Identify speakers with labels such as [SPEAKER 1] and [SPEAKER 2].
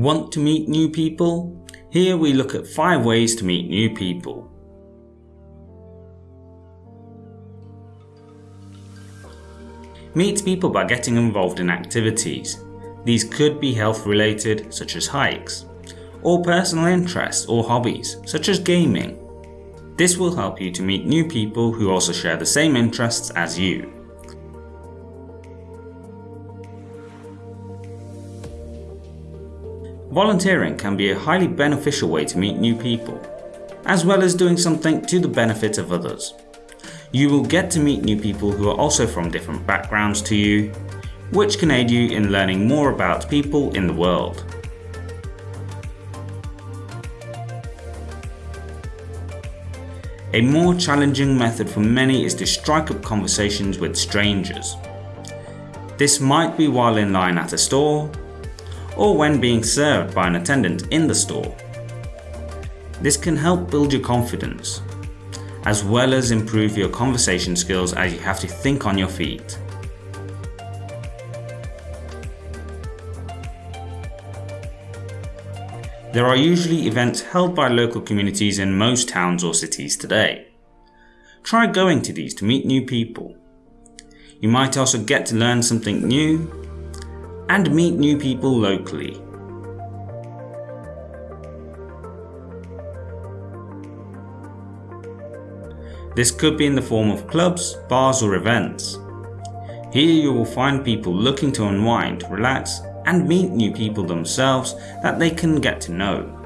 [SPEAKER 1] Want to meet new people? Here we look at 5 ways to meet new people. Meet people by getting involved in activities. These could be health related such as hikes, or personal interests or hobbies such as gaming. This will help you to meet new people who also share the same interests as you. Volunteering can be a highly beneficial way to meet new people, as well as doing something to the benefit of others. You will get to meet new people who are also from different backgrounds to you, which can aid you in learning more about people in the world. A more challenging method for many is to strike up conversations with strangers. This might be while in line at a store, or when being served by an attendant in the store. This can help build your confidence as well as improve your conversation skills as you have to think on your feet. There are usually events held by local communities in most towns or cities today. Try going to these to meet new people. You might also get to learn something new and meet new people locally. This could be in the form of clubs, bars or events. Here you will find people looking to unwind, relax and meet new people themselves that they can get to know.